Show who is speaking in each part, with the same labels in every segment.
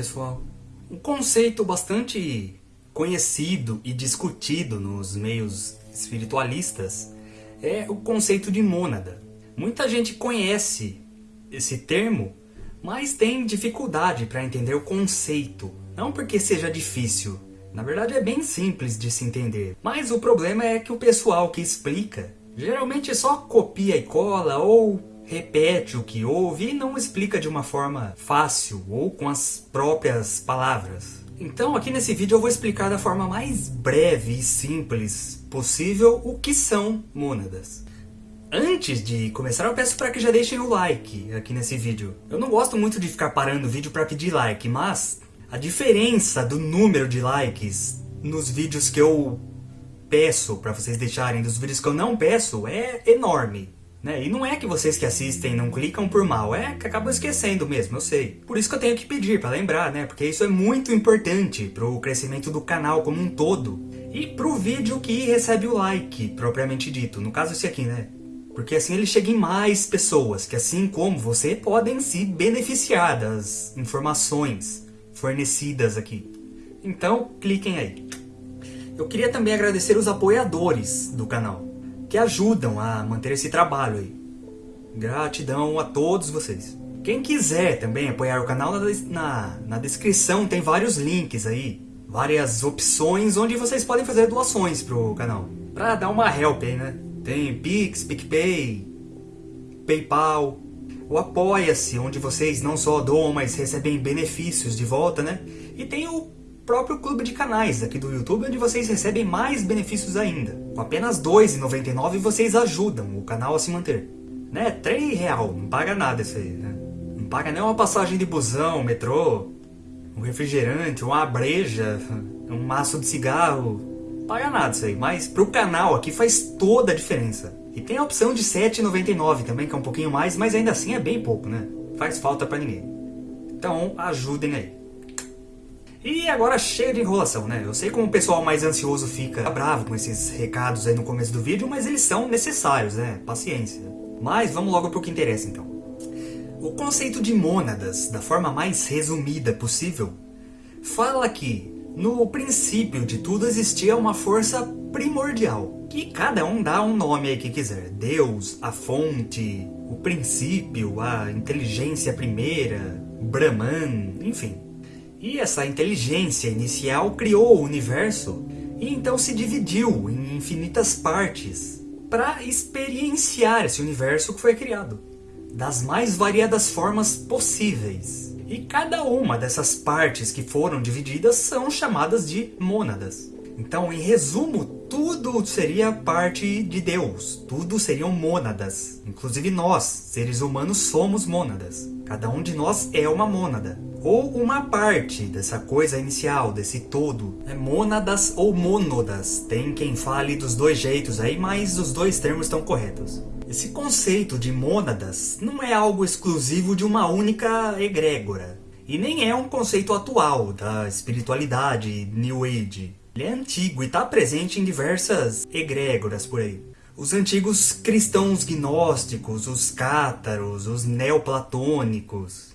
Speaker 1: pessoal? Um conceito bastante conhecido e discutido nos meios espiritualistas é o conceito de mônada. Muita gente conhece esse termo, mas tem dificuldade para entender o conceito. Não porque seja difícil, na verdade é bem simples de se entender. Mas o problema é que o pessoal que explica geralmente só copia e cola ou repete o que ouve e não explica de uma forma fácil ou com as próprias palavras. Então aqui nesse vídeo eu vou explicar da forma mais breve e simples possível o que são mônadas. Antes de começar eu peço para que já deixem o like aqui nesse vídeo. Eu não gosto muito de ficar parando o vídeo para pedir like, mas a diferença do número de likes nos vídeos que eu peço para vocês deixarem dos vídeos que eu não peço é enorme. Né? E não é que vocês que assistem não clicam por mal, é que acabam esquecendo mesmo, eu sei. Por isso que eu tenho que pedir para lembrar, né? Porque isso é muito importante para o crescimento do canal como um todo. E para o vídeo que recebe o like, propriamente dito. No caso esse aqui, né? Porque assim ele chega em mais pessoas, que assim como você, podem se beneficiar das informações fornecidas aqui. Então, cliquem aí. Eu queria também agradecer os apoiadores do canal que ajudam a manter esse trabalho aí. Gratidão a todos vocês. Quem quiser também apoiar o canal, na, na, descrição tem vários links aí, várias opções onde vocês podem fazer doações pro canal. Pra dar uma help aí, né? Tem Pix, PicPay, Paypal, o Apoia-se, onde vocês não só doam, mas recebem benefícios de volta, né? E tem o próprio clube de canais aqui do YouTube, onde vocês recebem mais benefícios ainda. Com apenas R$ 2,99 vocês ajudam o canal a se manter. Né? R$ real, não paga nada isso aí, né? Não paga nem uma passagem de busão, metrô, um refrigerante, uma breja, um maço de cigarro. Não paga nada isso aí, mas pro canal aqui faz toda a diferença. E tem a opção de R$ 7,99 também, que é um pouquinho mais, mas ainda assim é bem pouco, né? Faz falta pra ninguém. Então ajudem aí. E agora chega de enrolação, né? Eu sei como o pessoal mais ansioso fica bravo com esses recados aí no começo do vídeo, mas eles são necessários, né? Paciência. Mas vamos logo pro que interessa então. O conceito de mônadas, da forma mais resumida possível, fala que no princípio de tudo existia uma força primordial, que cada um dá um nome aí que quiser. Deus, a fonte, o princípio, a inteligência primeira, Brahman, enfim. E essa inteligência inicial criou o universo e então se dividiu em infinitas partes para experienciar esse universo que foi criado, das mais variadas formas possíveis. E cada uma dessas partes que foram divididas são chamadas de mônadas. Então, em resumo, tudo seria parte de Deus, tudo seriam mônadas. Inclusive nós, seres humanos, somos mônadas. Cada um de nós é uma mônada ou uma parte dessa coisa inicial, desse todo. É mônadas ou mônodas, tem quem fale dos dois jeitos aí, mas os dois termos estão corretos. Esse conceito de mônadas não é algo exclusivo de uma única egrégora, e nem é um conceito atual da espiritualidade New Age. Ele é antigo e está presente em diversas egrégoras por aí. Os antigos cristãos gnósticos, os cátaros, os neoplatônicos,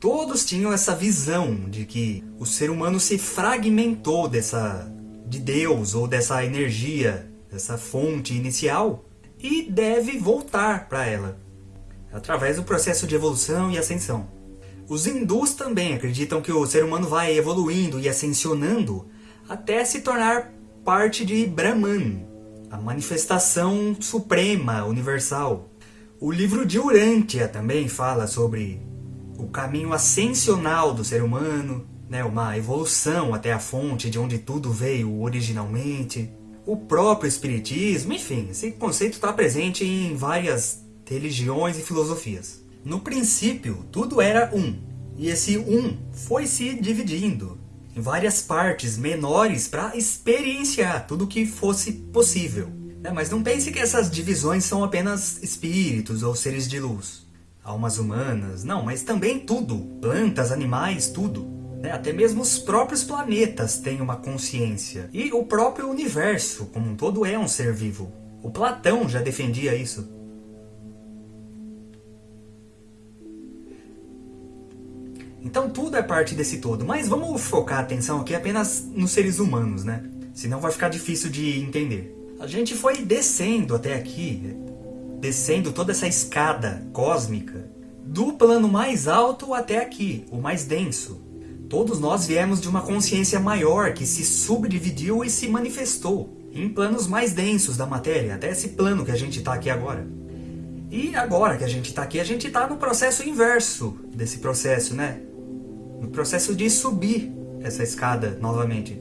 Speaker 1: todos tinham essa visão de que o ser humano se fragmentou dessa de Deus ou dessa energia, dessa fonte inicial e deve voltar para ela através do processo de evolução e ascensão. Os hindus também acreditam que o ser humano vai evoluindo e ascensionando até se tornar parte de Brahman, a manifestação suprema, universal. O livro de Urântia também fala sobre o caminho ascensional do ser humano, né, uma evolução até a fonte de onde tudo veio originalmente, o próprio espiritismo, enfim, esse conceito está presente em várias religiões e filosofias. No princípio, tudo era um, e esse um foi se dividindo em várias partes menores para experienciar tudo o que fosse possível. Né, mas não pense que essas divisões são apenas espíritos ou seres de luz almas humanas, não, mas também tudo, plantas, animais, tudo. Né? Até mesmo os próprios planetas têm uma consciência. E o próprio universo, como um todo, é um ser vivo. O Platão já defendia isso. Então tudo é parte desse todo. Mas vamos focar a atenção aqui apenas nos seres humanos, né? Senão vai ficar difícil de entender. A gente foi descendo até aqui, descendo toda essa escada cósmica, do plano mais alto até aqui, o mais denso. Todos nós viemos de uma consciência maior que se subdividiu e se manifestou em planos mais densos da matéria, até esse plano que a gente está aqui agora. E agora que a gente está aqui, a gente está no processo inverso desse processo, né? No processo de subir essa escada novamente,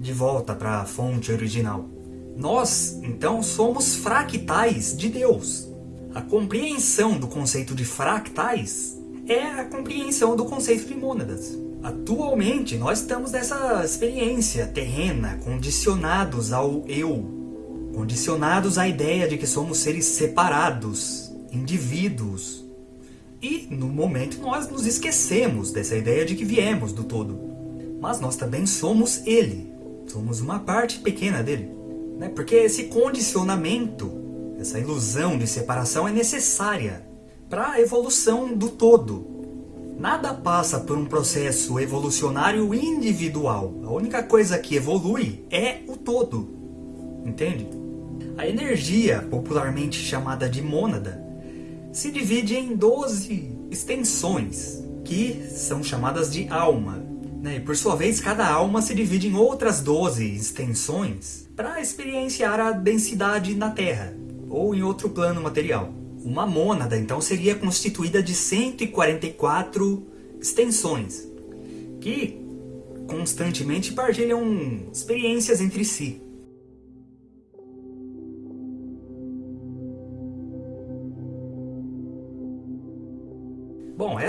Speaker 1: de volta para a fonte original. Nós, então, somos fractais de Deus. A compreensão do conceito de fractais é a compreensão do conceito de mônadas. Atualmente, nós estamos nessa experiência terrena, condicionados ao eu, condicionados à ideia de que somos seres separados, indivíduos. E, no momento, nós nos esquecemos dessa ideia de que viemos do todo. Mas nós também somos Ele, somos uma parte pequena dele. Né? Porque esse condicionamento, essa ilusão de separação é necessária para a evolução do todo, Nada passa por um processo evolucionário individual. A única coisa que evolui é o todo. Entende? A energia, popularmente chamada de mônada, se divide em 12 extensões, que são chamadas de alma. Né? E por sua vez, cada alma se divide em outras 12 extensões para experienciar a densidade na Terra, ou em outro plano material. Uma mônada, então, seria constituída de 144 extensões, que constantemente partilham experiências entre si.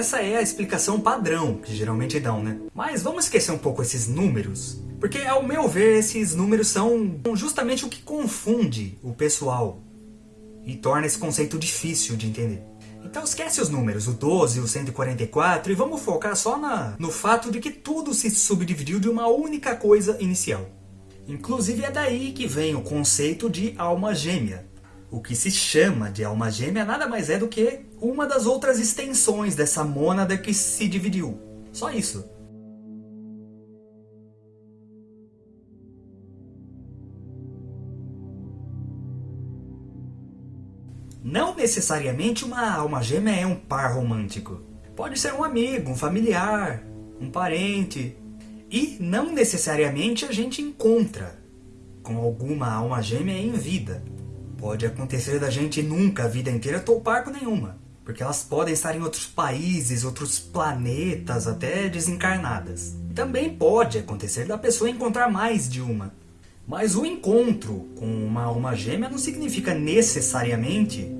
Speaker 1: Essa é a explicação padrão que geralmente dão, né? Mas vamos esquecer um pouco esses números, porque ao meu ver esses números são justamente o que confunde o pessoal e torna esse conceito difícil de entender. Então esquece os números, o 12 e o 144, e vamos focar só na, no fato de que tudo se subdividiu de uma única coisa inicial. Inclusive é daí que vem o conceito de alma gêmea. O que se chama de alma gêmea nada mais é do que uma das outras extensões dessa mônada que se dividiu. Só isso. Não necessariamente uma alma gêmea é um par romântico. Pode ser um amigo, um familiar, um parente. E não necessariamente a gente encontra com alguma alma gêmea em vida. Pode acontecer da gente nunca a vida inteira topar com nenhuma. Porque elas podem estar em outros países, outros planetas, até desencarnadas. Também pode acontecer da pessoa encontrar mais de uma. Mas o encontro com uma alma gêmea não significa necessariamente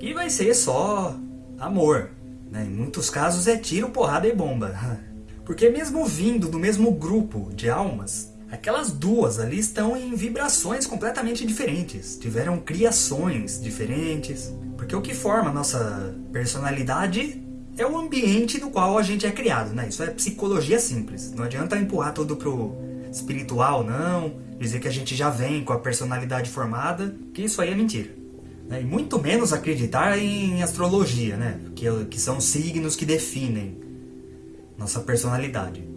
Speaker 1: que vai ser só amor. Né? Em muitos casos é tiro, porrada e bomba. Porque mesmo vindo do mesmo grupo de almas, aquelas duas ali estão em vibrações completamente diferentes. Tiveram criações diferentes. Porque o que forma a nossa personalidade é o ambiente no qual a gente é criado. Né? Isso é psicologia simples. Não adianta empurrar tudo pro espiritual, não dizer que a gente já vem com a personalidade formada, que isso aí é mentira. Né? E muito menos acreditar em astrologia, né? que, que são signos que definem nossa personalidade.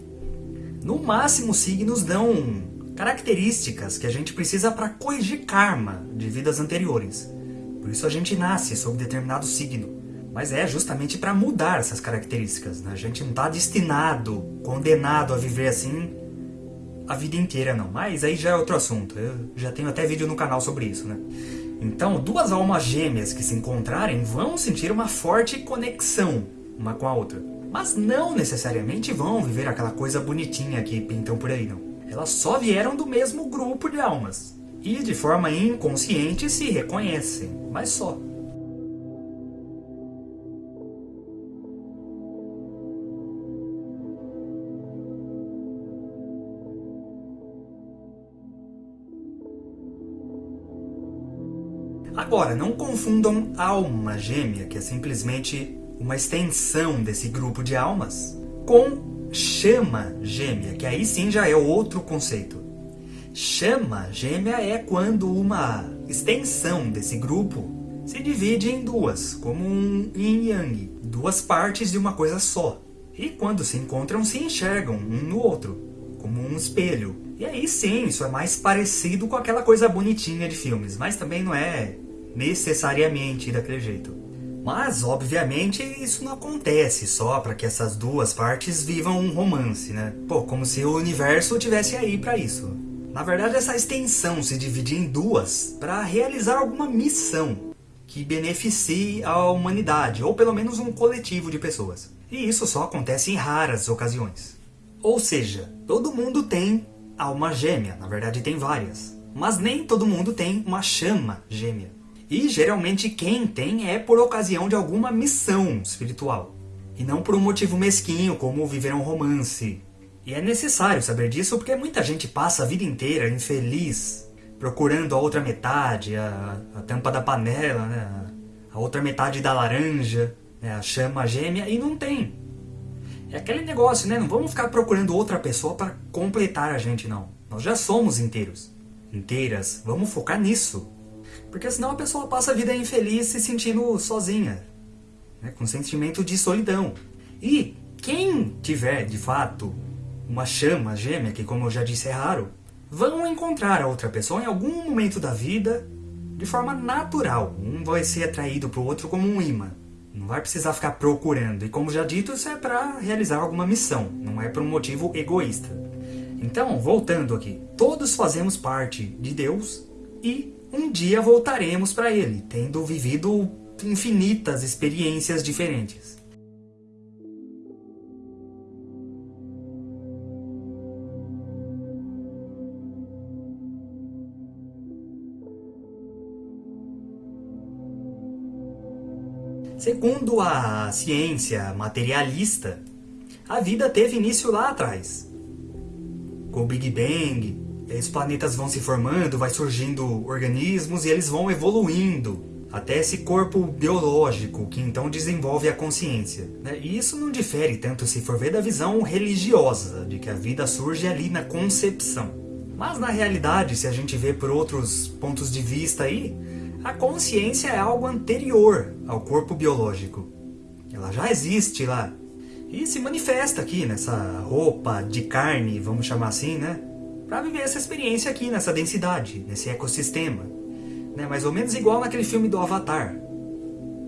Speaker 1: No máximo, signos dão características que a gente precisa para corrigir karma de vidas anteriores. Por isso a gente nasce sob determinado signo. Mas é justamente para mudar essas características. Né? A gente não está destinado, condenado a viver assim a vida inteira não, mas aí já é outro assunto, eu já tenho até vídeo no canal sobre isso, né? Então, duas almas gêmeas que se encontrarem vão sentir uma forte conexão uma com a outra. Mas não necessariamente vão viver aquela coisa bonitinha que pintam por aí, não. Elas só vieram do mesmo grupo de almas. E de forma inconsciente se reconhecem, mas só. Agora, não confundam alma gêmea, que é simplesmente uma extensão desse grupo de almas, com chama gêmea, que aí sim já é outro conceito. Chama gêmea é quando uma extensão desse grupo se divide em duas, como um yin yang, duas partes de uma coisa só. E quando se encontram, se enxergam um no outro, como um espelho. E aí sim, isso é mais parecido com aquela coisa bonitinha de filmes, mas também não é necessariamente daquele jeito. Mas, obviamente, isso não acontece só para que essas duas partes vivam um romance, né? Pô, como se o universo tivesse aí para isso. Na verdade, essa extensão se divide em duas para realizar alguma missão que beneficie a humanidade, ou pelo menos um coletivo de pessoas. E isso só acontece em raras ocasiões. Ou seja, todo mundo tem alma gêmea, na verdade tem várias. Mas nem todo mundo tem uma chama gêmea. E geralmente quem tem é por ocasião de alguma missão espiritual. E não por um motivo mesquinho, como viver um romance. E é necessário saber disso porque muita gente passa a vida inteira infeliz, procurando a outra metade, a, a tampa da panela, né? a outra metade da laranja, né? a chama gêmea, e não tem. É aquele negócio, né? Não vamos ficar procurando outra pessoa para completar a gente, não. Nós já somos inteiros. Inteiras. Vamos focar nisso. Porque senão a pessoa passa a vida infeliz se sentindo sozinha, né, com sentimento de solidão. E quem tiver, de fato, uma chama gêmea, que como eu já disse é raro, vão encontrar a outra pessoa em algum momento da vida de forma natural. Um vai ser atraído para o outro como um imã. Não vai precisar ficar procurando. E como já dito, isso é para realizar alguma missão, não é por um motivo egoísta. Então, voltando aqui, todos fazemos parte de Deus e um dia voltaremos para ele, tendo vivido infinitas experiências diferentes. Segundo a ciência materialista, a vida teve início lá atrás, com o Big Bang, os planetas vão se formando, vai surgindo organismos e eles vão evoluindo até esse corpo biológico que então desenvolve a consciência. Né? E isso não difere tanto se for ver da visão religiosa, de que a vida surge ali na concepção. Mas na realidade, se a gente vê por outros pontos de vista aí, a consciência é algo anterior ao corpo biológico. Ela já existe lá. E se manifesta aqui nessa roupa de carne, vamos chamar assim, né? Para viver essa experiência aqui, nessa densidade, nesse ecossistema. Né? Mais ou menos igual naquele filme do Avatar.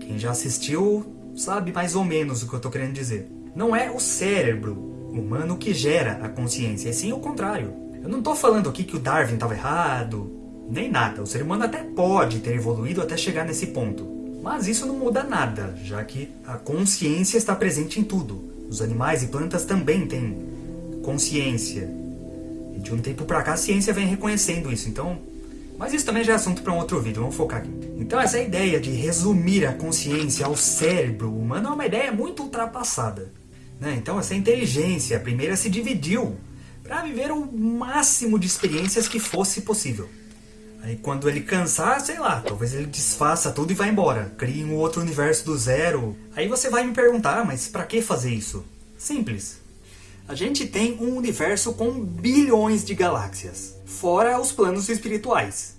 Speaker 1: Quem já assistiu sabe mais ou menos o que eu estou querendo dizer. Não é o cérebro humano que gera a consciência, é sim o contrário. Eu não estou falando aqui que o Darwin estava errado, nem nada. O ser humano até pode ter evoluído até chegar nesse ponto. Mas isso não muda nada, já que a consciência está presente em tudo. Os animais e plantas também têm consciência, de um tempo pra cá a ciência vem reconhecendo isso, então... Mas isso também já é assunto para um outro vídeo, vamos focar aqui. Então essa ideia de resumir a consciência ao cérebro humano é uma ideia muito ultrapassada. Né? Então essa inteligência primeira se dividiu para viver o máximo de experiências que fosse possível. Aí quando ele cansar, sei lá, talvez ele desfaça tudo e vá embora. Crie um outro universo do zero. Aí você vai me perguntar, ah, mas para que fazer isso? Simples. A gente tem um universo com bilhões de galáxias, fora os planos espirituais.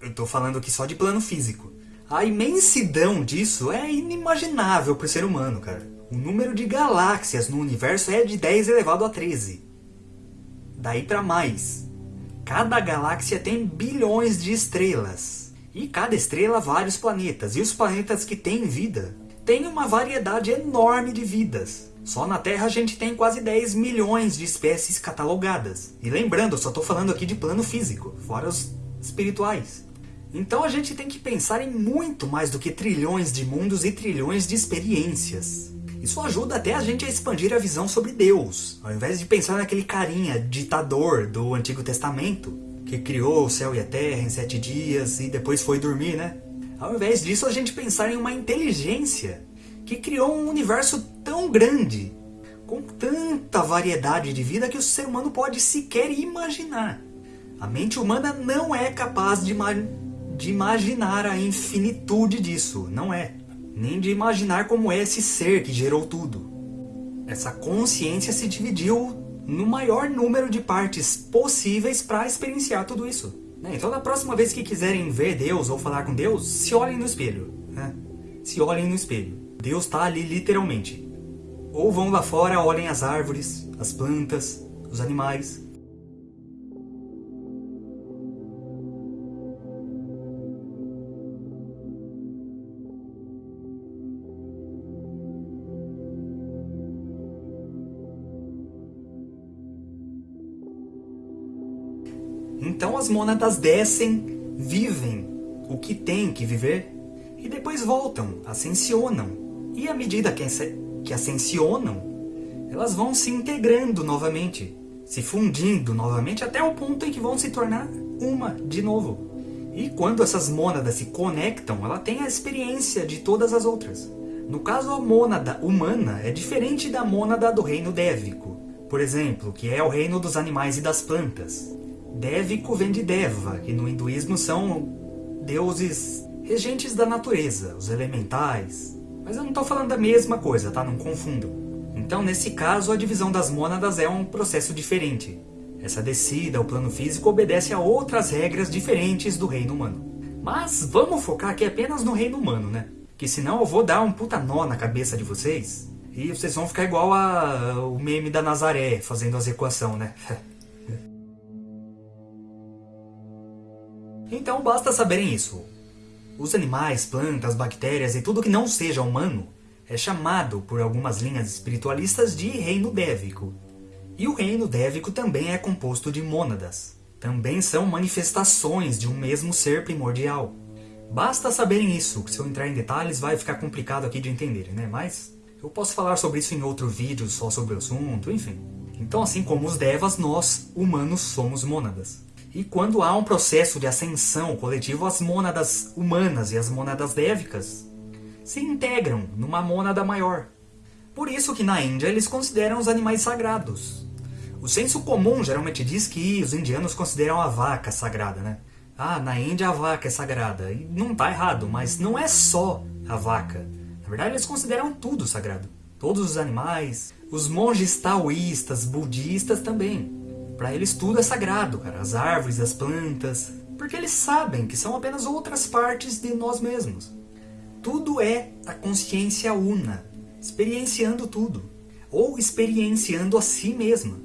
Speaker 1: Eu estou falando aqui só de plano físico. A imensidão disso é inimaginável para o ser humano, cara. O número de galáxias no universo é de 10 elevado a 13. Daí para mais. Cada galáxia tem bilhões de estrelas. E cada estrela vários planetas. E os planetas que têm vida têm uma variedade enorme de vidas. Só na Terra a gente tem quase 10 milhões de espécies catalogadas. E lembrando, eu só estou falando aqui de plano físico, fora os espirituais. Então a gente tem que pensar em muito mais do que trilhões de mundos e trilhões de experiências. Isso ajuda até a gente a expandir a visão sobre Deus, ao invés de pensar naquele carinha ditador do Antigo Testamento, que criou o céu e a terra em sete dias e depois foi dormir, né? Ao invés disso, a gente pensar em uma inteligência que criou um universo tão grande, com tanta variedade de vida que o ser humano pode sequer imaginar. A mente humana não é capaz de, ima de imaginar a infinitude disso, não é. Nem de imaginar como é esse ser que gerou tudo. Essa consciência se dividiu no maior número de partes possíveis para experienciar tudo isso. Né? Então, na próxima vez que quiserem ver Deus ou falar com Deus, se olhem no espelho. Né? Se olhem no espelho. Deus está ali literalmente. Ou vão lá fora, olhem as árvores, as plantas, os animais. Então as mônadas descem, vivem o que tem que viver e depois voltam, ascensionam. E à medida que, que ascensionam, elas vão se integrando novamente, se fundindo novamente até o ponto em que vão se tornar uma de novo. E quando essas mônadas se conectam, ela tem a experiência de todas as outras. No caso, a mônada humana é diferente da mônada do reino dévico, por exemplo, que é o reino dos animais e das plantas. Dévico vem de Deva, que no hinduísmo são deuses regentes da natureza, os elementais. Mas eu não estou falando da mesma coisa, tá? Não confundam. Então, nesse caso, a divisão das mônadas é um processo diferente. Essa descida ao plano físico obedece a outras regras diferentes do reino humano. Mas vamos focar aqui apenas no reino humano, né? Que senão eu vou dar um puta nó na cabeça de vocês e vocês vão ficar igual a, o meme da Nazaré fazendo as equações, né? Então basta saberem isso. Os animais, plantas, bactérias e tudo que não seja humano é chamado por algumas linhas espiritualistas de reino dévico. E o reino dévico também é composto de mônadas. Também são manifestações de um mesmo ser primordial. Basta saberem isso, que se eu entrar em detalhes vai ficar complicado aqui de entender, né? Mas eu posso falar sobre isso em outro vídeo só sobre o assunto, enfim. Então assim como os devas, nós, humanos, somos mônadas. E quando há um processo de ascensão coletivo, as mônadas humanas e as mônadas dévicas se integram numa mônada maior. Por isso que na Índia eles consideram os animais sagrados. O senso comum geralmente diz que os indianos consideram a vaca sagrada, né? Ah, na Índia a vaca é sagrada. E não está errado, mas não é só a vaca. Na verdade eles consideram tudo sagrado. Todos os animais. Os monges taoístas, budistas também. Para eles tudo é sagrado, cara. As árvores, as plantas. Porque eles sabem que são apenas outras partes de nós mesmos. Tudo é a consciência una, experienciando tudo. Ou experienciando a si mesma.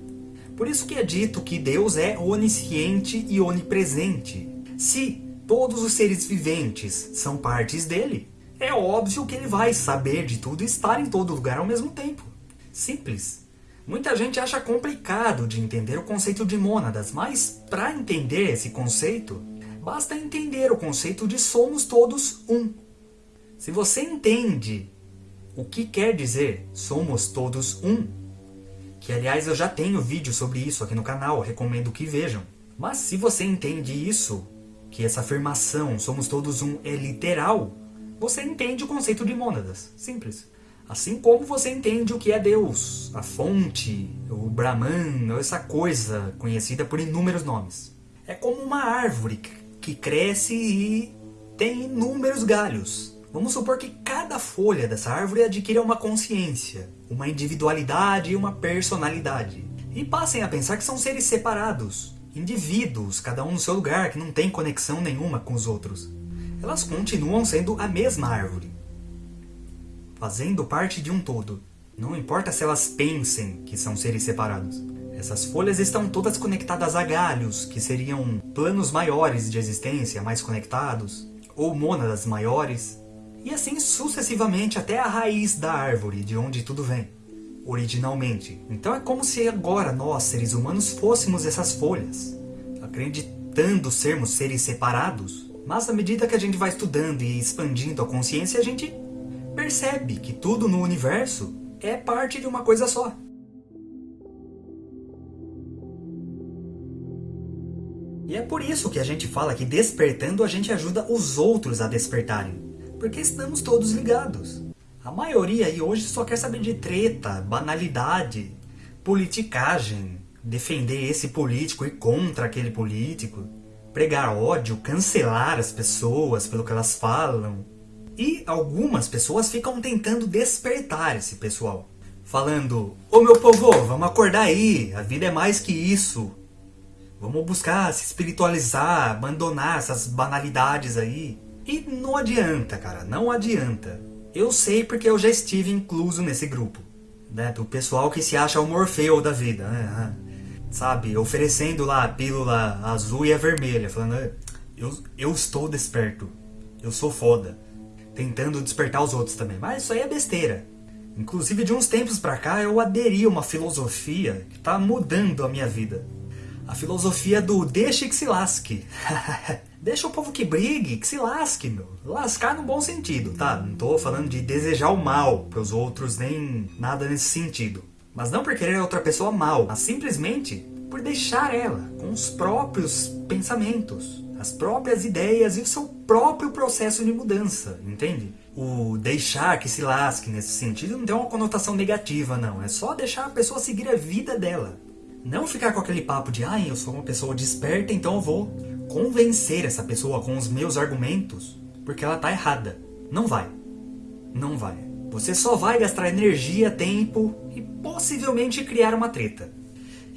Speaker 1: Por isso que é dito que Deus é onisciente e onipresente. Se todos os seres viventes são partes dele, é óbvio que ele vai saber de tudo e estar em todo lugar ao mesmo tempo. Simples. Muita gente acha complicado de entender o conceito de mônadas, mas para entender esse conceito, basta entender o conceito de somos todos um. Se você entende o que quer dizer somos todos um, que aliás eu já tenho vídeo sobre isso aqui no canal, recomendo que vejam. Mas se você entende isso, que essa afirmação somos todos um é literal, você entende o conceito de mônadas. Simples. Assim como você entende o que é Deus, a fonte, o Brahman, essa coisa conhecida por inúmeros nomes. É como uma árvore que cresce e tem inúmeros galhos. Vamos supor que cada folha dessa árvore adquira uma consciência, uma individualidade e uma personalidade. E passem a pensar que são seres separados, indivíduos, cada um no seu lugar, que não tem conexão nenhuma com os outros. Elas continuam sendo a mesma árvore, fazendo parte de um todo. Não importa se elas pensem que são seres separados. Essas folhas estão todas conectadas a galhos, que seriam planos maiores de existência, mais conectados, ou mônadas maiores, e assim sucessivamente até a raiz da árvore, de onde tudo vem, originalmente. Então é como se agora nós, seres humanos, fôssemos essas folhas, acreditando sermos seres separados, mas à medida que a gente vai estudando e expandindo a consciência, a gente percebe que tudo no universo é parte de uma coisa só. E é por isso que a gente fala que despertando a gente ajuda os outros a despertarem. Porque estamos todos ligados. A maioria aí hoje só quer saber de treta, banalidade, politicagem, defender esse político e contra aquele político, pregar ódio, cancelar as pessoas pelo que elas falam, e algumas pessoas ficam tentando despertar esse pessoal. Falando, ô meu povo, vamos acordar aí, a vida é mais que isso. Vamos buscar se espiritualizar, abandonar essas banalidades aí. E não adianta, cara, não adianta. Eu sei porque eu já estive incluso nesse grupo. né, do pessoal que se acha o Morfeu da vida, né? Sabe, oferecendo lá a pílula azul e a vermelha, falando, "É, eu, eu estou desperto, eu sou foda. Tentando despertar os outros também. Mas isso aí é besteira. Inclusive, de uns tempos pra cá, eu aderi a uma filosofia que tá mudando a minha vida. A filosofia do deixe que se lasque. Deixa o povo que brigue, que se lasque, meu. Lascar no bom sentido, tá? Não tô falando de desejar o mal pros outros, nem nada nesse sentido. Mas não por querer a outra pessoa mal, mas simplesmente por deixar ela com os próprios pensamentos, as próprias ideias e o seu próprio processo de mudança, entende? O deixar que se lasque nesse sentido não tem uma conotação negativa, não. É só deixar a pessoa seguir a vida dela. Não ficar com aquele papo de, ah, eu sou uma pessoa desperta, então eu vou convencer essa pessoa com os meus argumentos, porque ela tá errada. Não vai. Não vai. Você só vai gastar energia, tempo e possivelmente criar uma treta.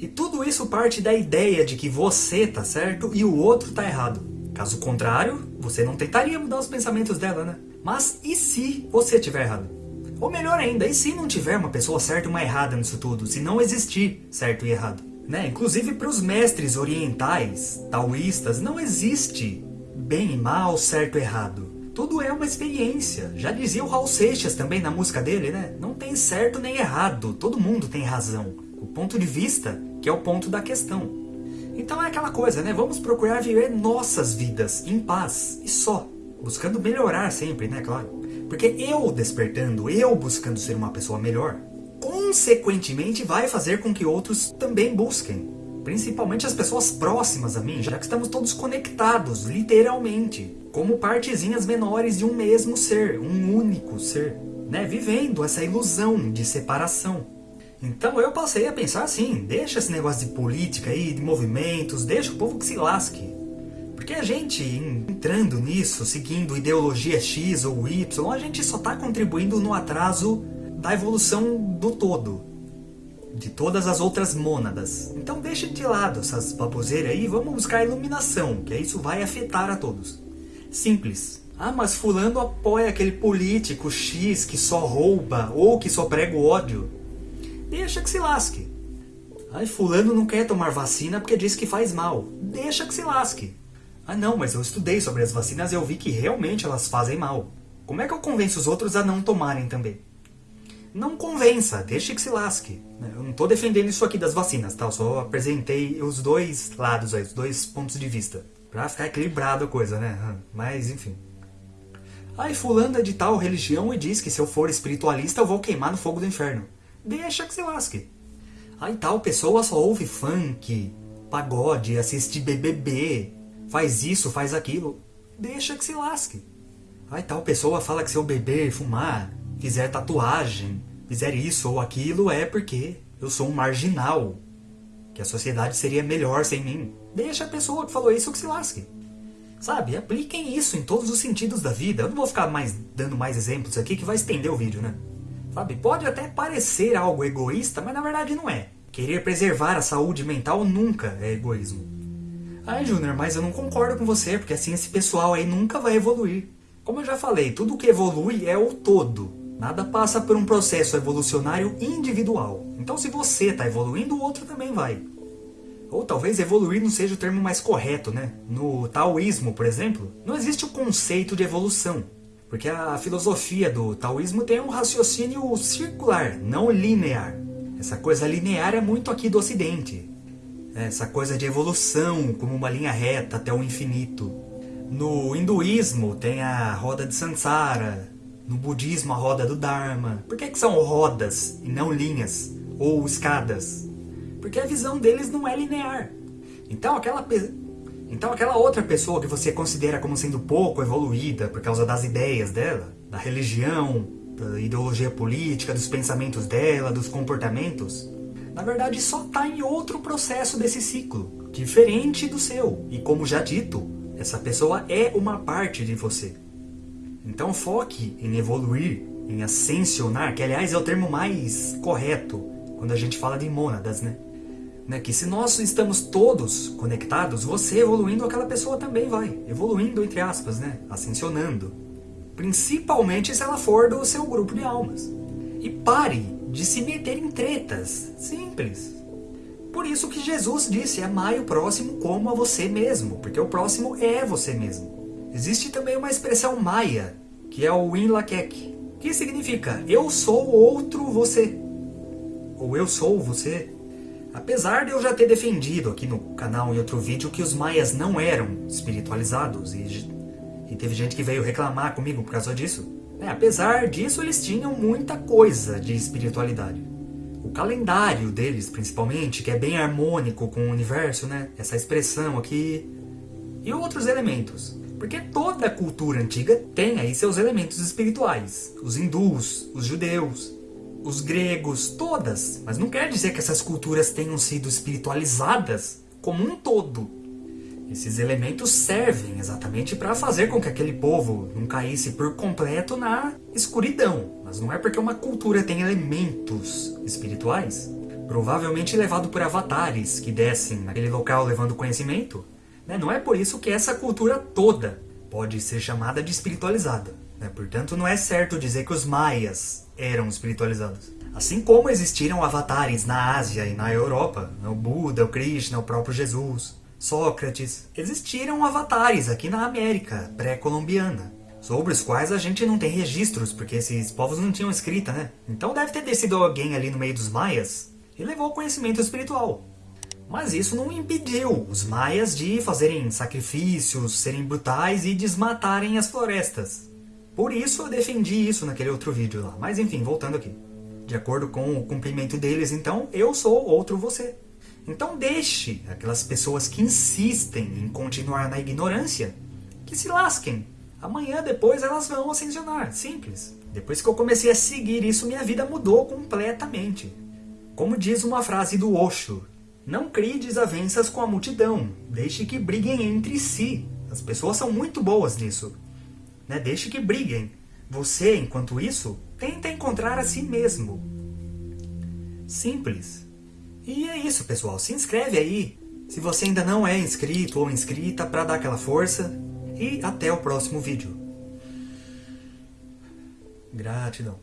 Speaker 1: E tudo isso parte da ideia de que você tá certo e o outro tá errado. Caso contrário, você não tentaria mudar os pensamentos dela, né? Mas e se você tiver errado? Ou melhor ainda, e se não tiver uma pessoa certa e uma errada nisso tudo? Se não existir certo e errado? Né? Inclusive para os mestres orientais, taoístas, não existe bem e mal, certo e errado. Tudo é uma experiência. Já dizia o Raul Seixas também na música dele, né? Não tem certo nem errado, todo mundo tem razão. O ponto de vista que é o ponto da questão. Então é aquela coisa, né? Vamos procurar viver nossas vidas em paz e só. Buscando melhorar sempre, né? Claro. Porque eu despertando, eu buscando ser uma pessoa melhor, consequentemente vai fazer com que outros também busquem. Principalmente as pessoas próximas a mim, já que estamos todos conectados, literalmente, como partezinhas menores de um mesmo ser, um único ser, né? Vivendo essa ilusão de separação. Então eu passei a pensar assim, deixa esse negócio de política aí, de movimentos, deixa o povo que se lasque. Porque a gente entrando nisso, seguindo ideologia X ou Y, a gente só está contribuindo no atraso da evolução do todo. De todas as outras mônadas. Então deixa de lado essas baboseiras aí vamos buscar iluminação, que isso vai afetar a todos. Simples. Ah, mas fulano apoia aquele político X que só rouba ou que só prega o ódio. Deixa que se lasque. Ai, fulano não quer tomar vacina porque diz que faz mal. Deixa que se lasque. Ah não, mas eu estudei sobre as vacinas e eu vi que realmente elas fazem mal. Como é que eu convenço os outros a não tomarem também? Não convença, deixe que se lasque. Eu não estou defendendo isso aqui das vacinas, tá? Eu só apresentei os dois lados aí, os dois pontos de vista. Pra ficar equilibrado a coisa, né? Mas, enfim. Aí fulano é de tal religião e diz que se eu for espiritualista eu vou queimar no fogo do inferno. Deixa que se lasque. Aí tal pessoa só ouve funk, pagode, assiste BBB, faz isso, faz aquilo. Deixa que se lasque. Aí tal pessoa fala que se eu beber, fumar, fizer tatuagem, fizer isso ou aquilo, é porque eu sou um marginal. Que a sociedade seria melhor sem mim. Deixa a pessoa que falou isso que se lasque. Sabe, apliquem isso em todos os sentidos da vida. Eu não vou ficar mais dando mais exemplos aqui que vai estender o vídeo, né? Sabe, pode até parecer algo egoísta, mas na verdade não é. Querer preservar a saúde mental nunca é egoísmo. Ai, Júnior, mas eu não concordo com você, porque assim esse pessoal aí nunca vai evoluir. Como eu já falei, tudo que evolui é o todo. Nada passa por um processo evolucionário individual. Então se você está evoluindo, o outro também vai. Ou talvez evoluir não seja o termo mais correto, né? No taoísmo, por exemplo, não existe o conceito de evolução. Porque a filosofia do taoísmo tem um raciocínio circular, não linear. Essa coisa linear é muito aqui do ocidente. Essa coisa de evolução como uma linha reta até o infinito. No hinduísmo tem a roda de Sansara, no budismo a roda do Dharma. Por que, que são rodas e não linhas ou escadas? Porque a visão deles não é linear. Então aquela então aquela outra pessoa que você considera como sendo pouco evoluída por causa das ideias dela, da religião, da ideologia política, dos pensamentos dela, dos comportamentos, na verdade só está em outro processo desse ciclo, diferente do seu. E como já dito, essa pessoa é uma parte de você. Então foque em evoluir, em ascensionar, que aliás é o termo mais correto quando a gente fala de mônadas, né? Né, que se nós estamos todos conectados, você evoluindo, aquela pessoa também vai. Evoluindo, entre aspas, né? Ascensionando. Principalmente se ela for do seu grupo de almas. E pare de se meter em tretas. Simples. Por isso que Jesus disse, amai o próximo como a você mesmo, porque o próximo é você mesmo. Existe também uma expressão maia, que é o Inlakek, que significa eu sou outro você, ou eu sou você. Apesar de eu já ter defendido aqui no canal em outro vídeo que os maias não eram espiritualizados, e, e teve gente que veio reclamar comigo por causa disso, é, apesar disso eles tinham muita coisa de espiritualidade. O calendário deles, principalmente, que é bem harmônico com o universo, né? Essa expressão aqui. E outros elementos. Porque toda cultura antiga tem aí seus elementos espirituais. Os hindus, os judeus, os gregos, todas. Mas não quer dizer que essas culturas tenham sido espiritualizadas como um todo. Esses elementos servem exatamente para fazer com que aquele povo não caísse por completo na escuridão. Mas não é porque uma cultura tem elementos espirituais, provavelmente levado por avatares que descem naquele local levando conhecimento, né? não é por isso que essa cultura toda pode ser chamada de espiritualizada. Né? Portanto, não é certo dizer que os maias eram espiritualizados. Assim como existiram avatares na Ásia e na Europa, né? o Buda, o Krishna, o próprio Jesus, Sócrates, existiram avatares aqui na América pré-colombiana, sobre os quais a gente não tem registros, porque esses povos não tinham escrita, né? Então deve ter descido alguém ali no meio dos maias e levou o conhecimento espiritual. Mas isso não impediu os maias de fazerem sacrifícios, serem brutais e desmatarem as florestas. Por isso eu defendi isso naquele outro vídeo lá. Mas enfim, voltando aqui. De acordo com o cumprimento deles, então, eu sou outro você. Então deixe aquelas pessoas que insistem em continuar na ignorância, que se lasquem. Amanhã depois elas vão ascensionar, simples. Depois que eu comecei a seguir isso, minha vida mudou completamente. Como diz uma frase do Osho, não crie desavenças com a multidão, deixe que briguem entre si. As pessoas são muito boas nisso. Né? Deixe que briguem. Você, enquanto isso, tenta encontrar a si mesmo. Simples. E é isso, pessoal. Se inscreve aí, se você ainda não é inscrito ou inscrita, para dar aquela força. E até o próximo vídeo. Gratidão.